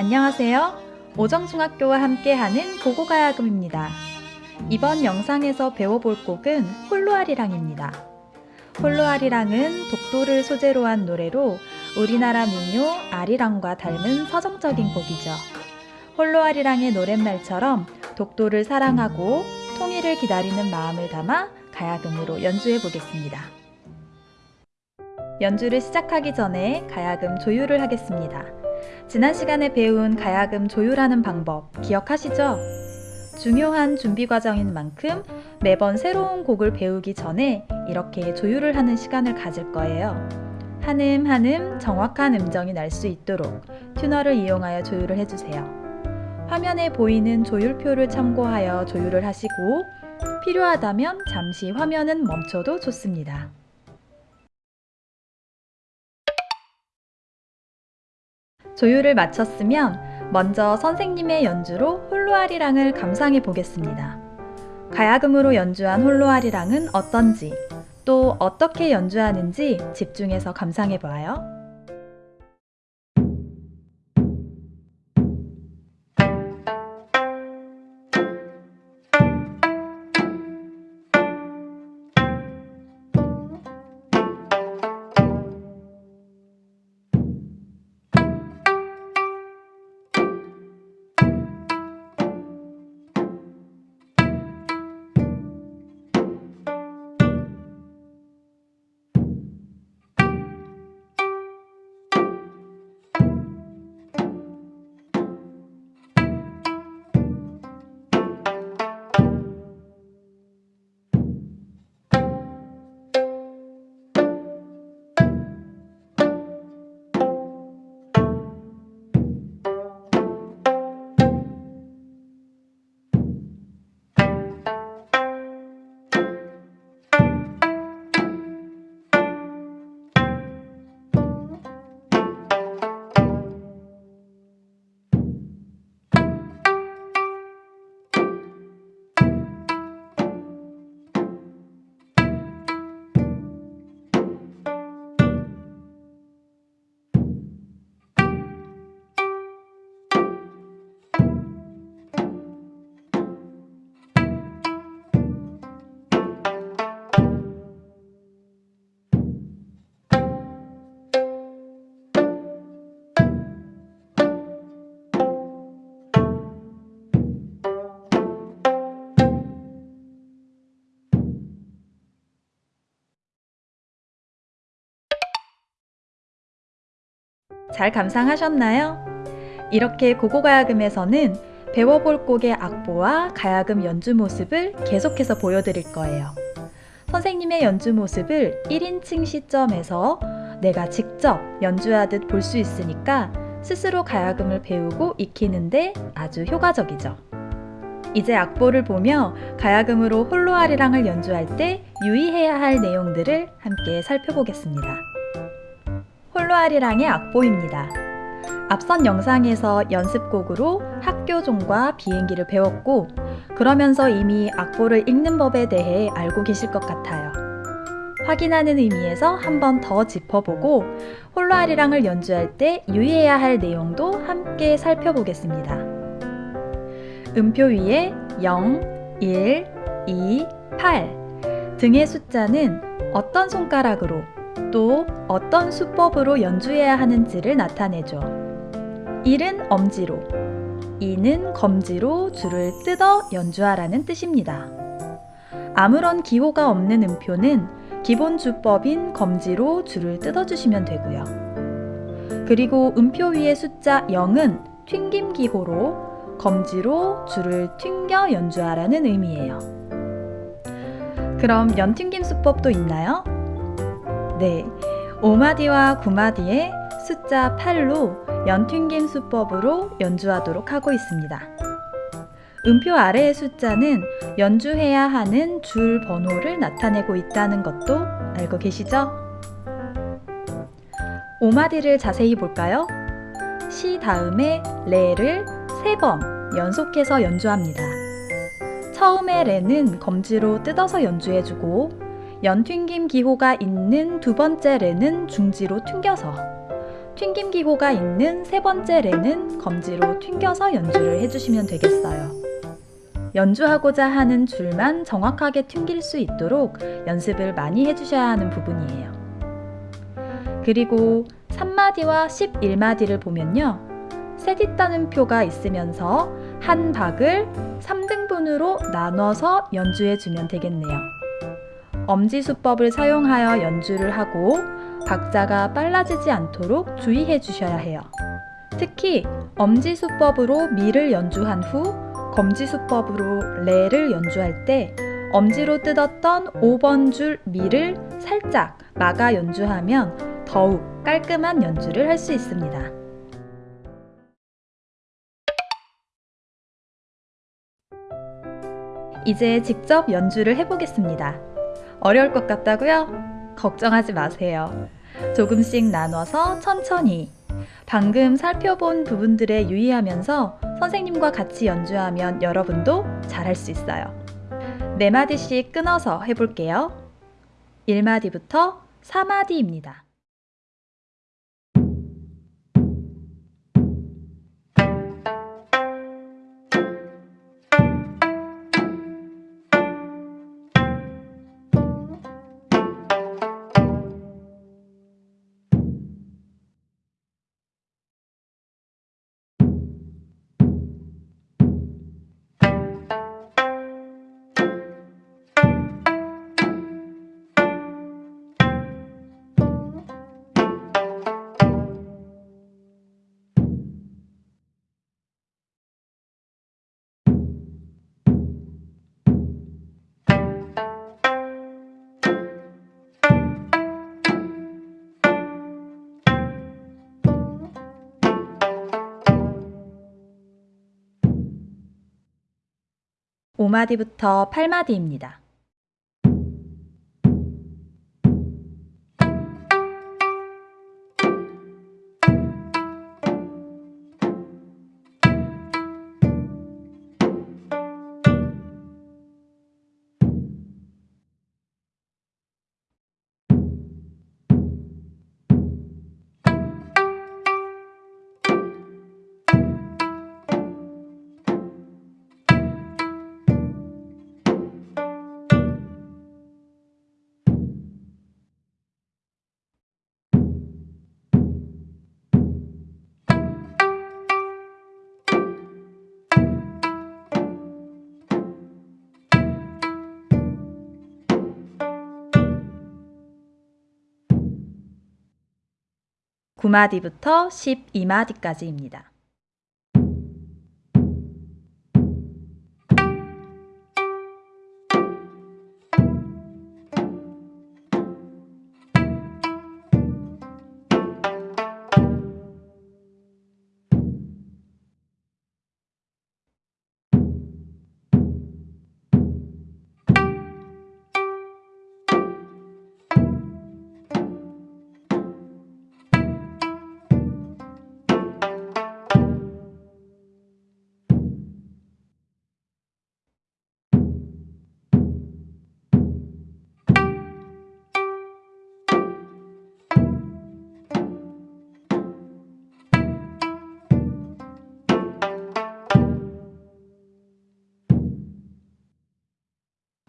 안녕하세요. 오정중학교와 함께하는 고고가야금입니다. 이번 영상에서 배워볼 곡은 홀로아리랑입니다. 홀로아리랑은 독도를 소재로 한 노래로 우리나라 민요 아리랑과 닮은 서정적인 곡이죠. 홀로아리랑의 노랫말처럼 독도를 사랑하고 통일을 기다리는 마음을 담아 가야금으로 연주해 보겠습니다. 연주를 시작하기 전에 가야금 조율을 하겠습니다. 지난 시간에 배운 가야금 조율하는 방법 기억하시죠? 중요한 준비 과정인 만큼 매번 새로운 곡을 배우기 전에 이렇게 조율을 하는 시간을 가질 거예요. 한음 한음 정확한 음정이 날 수 있도록 튜너를 이용하여 조율을 해주세요. 화면에 보이는 조율표를 참고하여 조율을 하시고 필요하다면 잠시 화면은 멈춰도 좋습니다. 조율을 마쳤으면 먼저 선생님의 연주로 홀로아리랑을 감상해 보겠습니다. 가야금으로 연주한 홀로아리랑은 어떤지 또 어떻게 연주하는지 집중해서 감상해 봐요. 잘 감상하셨나요? 이렇게 고고가야금에서는 배워볼 곡의 악보와 가야금 연주 모습을 계속해서 보여드릴 거예요. 선생님의 연주 모습을 1인칭 시점에서 내가 직접 연주하듯 볼 수 있으니까 스스로 가야금을 배우고 익히는데 아주 효과적이죠. 이제 악보를 보며 가야금으로 홀로 아리랑을 연주할 때 유의해야 할 내용들을 함께 살펴보겠습니다. 홀로아리랑의 악보입니다. 앞선 영상에서 연습곡으로 학교종과 비행기를 배웠고 그러면서 이미 악보를 읽는 법에 대해 알고 계실 것 같아요. 확인하는 의미에서 한 번 더 짚어보고 홀로아리랑을 연주할 때 유의해야 할 내용도 함께 살펴보겠습니다. 음표 위에 0, 1, 2, 8 등의 숫자는 어떤 손가락으로 또 어떤 수법으로 연주해야 하는지를 나타내죠. 1은 엄지로, 2는 검지로 줄을 뜯어 연주하라는 뜻입니다. 아무런 기호가 없는 음표는 기본 주법인 검지로 줄을 뜯어주시면 되고요. 그리고 음표 위의 숫자 0은 튕김 기호로 검지로 줄을 튕겨 연주하라는 의미예요. 그럼 연튕김 수법도 있나요? 네, 5마디와 9마디의 숫자 8로 연튕김 수법으로 연주하도록 하고 있습니다. 음표 아래의 숫자는 연주해야 하는 줄 번호를 나타내고 있다는 것도 알고 계시죠? 5마디를 자세히 볼까요? 시 다음에 레를 3번 연속해서 연주합니다. 처음에 레는 검지로 뜯어서 연주해주고 연튕김 기호가 있는 두 번째 레는 중지로 튕겨서 튕김 기호가 있는 세 번째 레는 검지로 튕겨서 연주를 해주시면 되겠어요. 연주하고자 하는 줄만 정확하게 튕길 수 있도록 연습을 많이 해주셔야 하는 부분이에요. 그리고 3마디와 11마디를 보면요. 셋 있다는 표가 있으면서 한 박을 3등분으로 나눠서 연주해 주면 되겠네요. 엄지수법을 사용하여 연주를 하고 박자가 빨라지지 않도록 주의해 주셔야 해요. 특히 엄지수법으로 미를 연주한 후 검지수법으로 레를 연주할 때 엄지로 뜯었던 5번 줄 미를 살짝 막아 연주하면 더욱 깔끔한 연주를 할 수 있습니다. 이제 직접 연주를 해보겠습니다. 어려울 것 같다고요? 걱정하지 마세요. 조금씩 나눠서 천천히 방금 살펴본 부분들에 유의하면서 선생님과 같이 연주하면 여러분도 잘할 수 있어요. 네 마디씩 끊어서 해볼게요. 1마디부터 4마디입니다. 오마디부터 8마디입니다. 구마디부터 12마디까지입니다.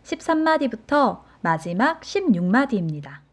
십삼 마디부터 마지막 십육 마디입니다.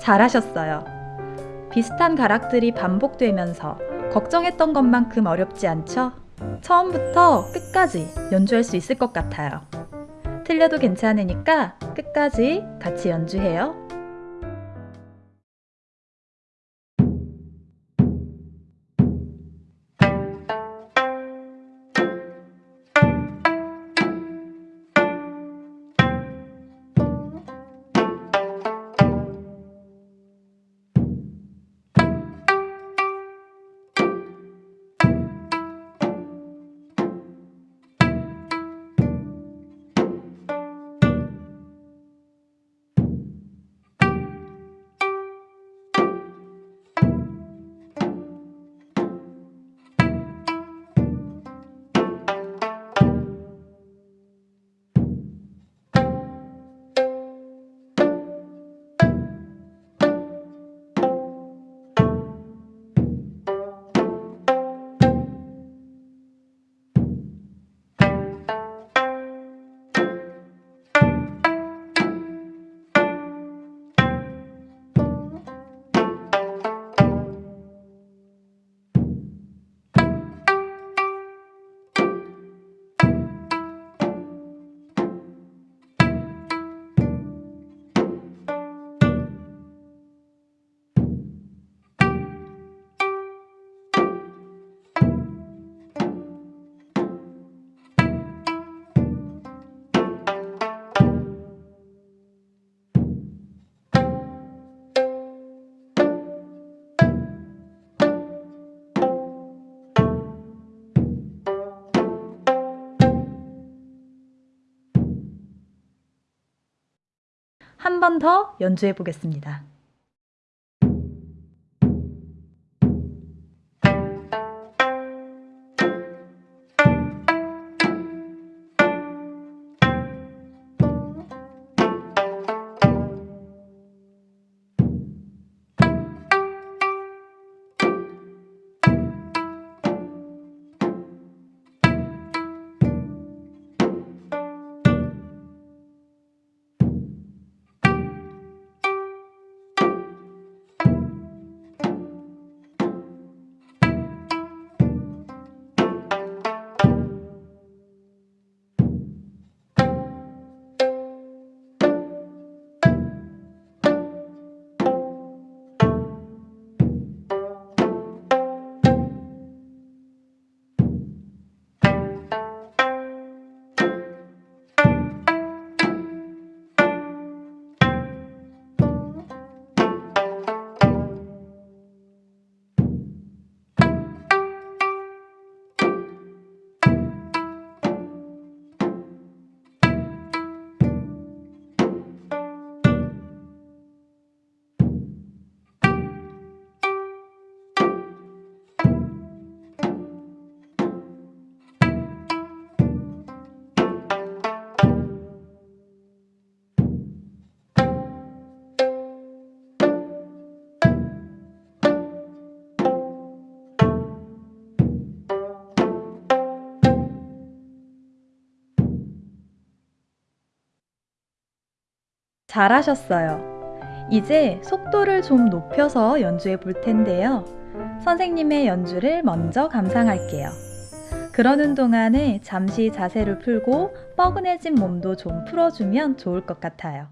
잘하셨어요. 비슷한 가락들이 반복되면서 걱정했던 것만큼 어렵지 않죠? 처음부터 끝까지 연주할 수 있을 것 같아요. 틀려도 괜찮으니까 끝까지 같이 연주해요. 한 번 더 연주해 보겠습니다. 잘하셨어요. 이제 속도를 좀 높여서 연주해 볼 텐데요. 선생님의 연주를 먼저 감상할게요. 그러는 동안에 잠시 자세를 풀고 뻐근해진 몸도 좀 풀어주면 좋을 것 같아요.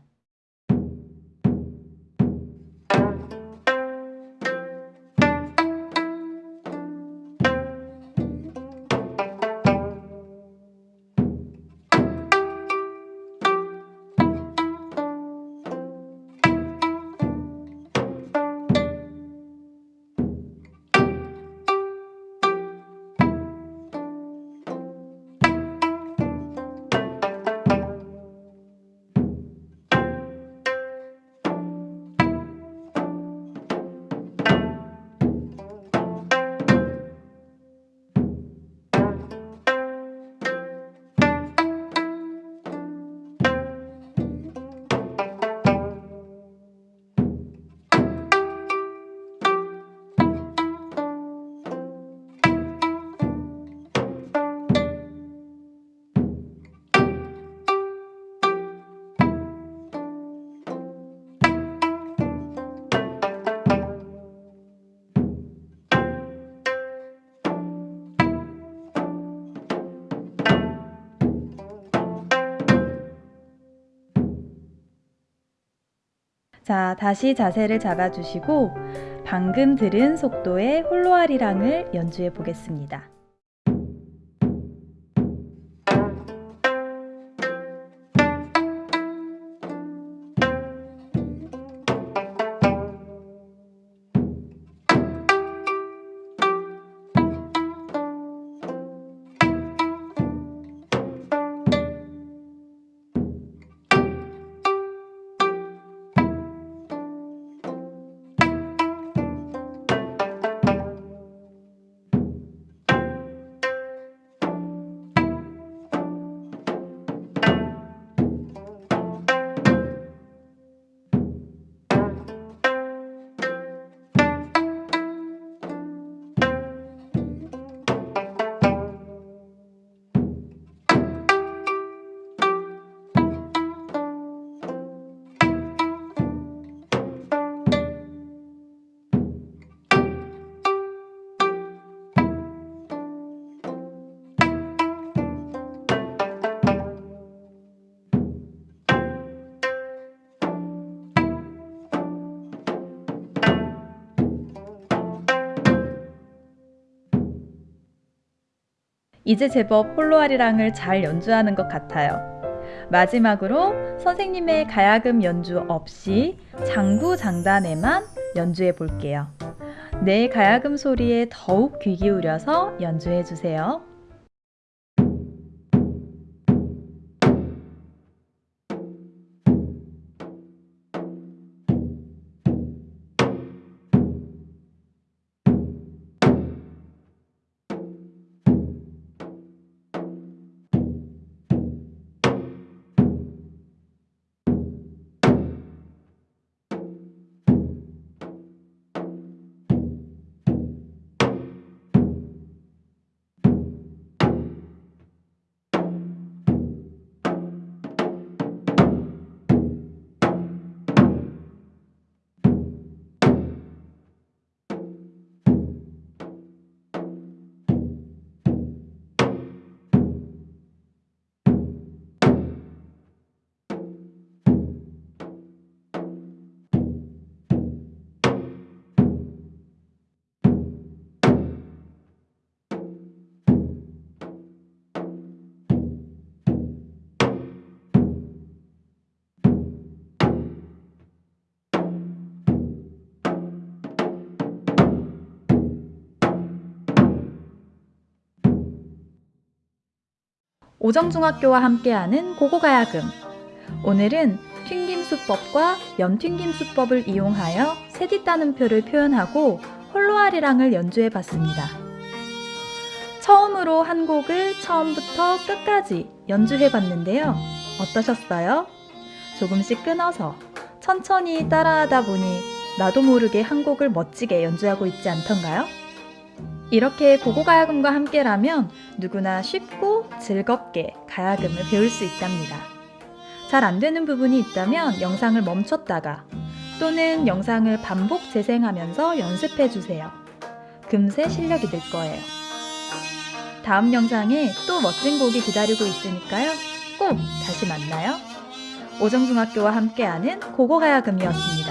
자, 다시 자세를 잡아주시고 방금 들은 속도의 홀로아리랑을 연주해 보겠습니다. 이제 제법 홀로아리랑을 잘 연주하는 것 같아요. 마지막으로 선생님의 가야금 연주 없이 장구 장단에만 연주해 볼게요. 내 가야금 소리에 더욱 귀 기울여서 연주해 주세요. 오정중학교와 함께하는 고고가야금. 오늘은 튕김수법과 연튕김수법을 이용하여 세디 따는표를 표현하고 홀로아리랑을 연주해 봤습니다. 처음으로 한 곡을 처음부터 끝까지 연주해 봤는데요. 어떠셨어요? 조금씩 끊어서 천천히 따라하다 보니 나도 모르게 한 곡을 멋지게 연주하고 있지 않던가요? 이렇게 고고가야금과 함께라면 누구나 쉽고 즐겁게 가야금을 배울 수 있답니다. 잘 안 되는 부분이 있다면 영상을 멈췄다가 또는 영상을 반복 재생하면서 연습해 주세요. 금세 실력이 늘 거예요. 다음 영상에 또 멋진 곡이 기다리고 있으니까요. 꼭 다시 만나요. 오정중학교와 함께하는 고고가야금이었습니다.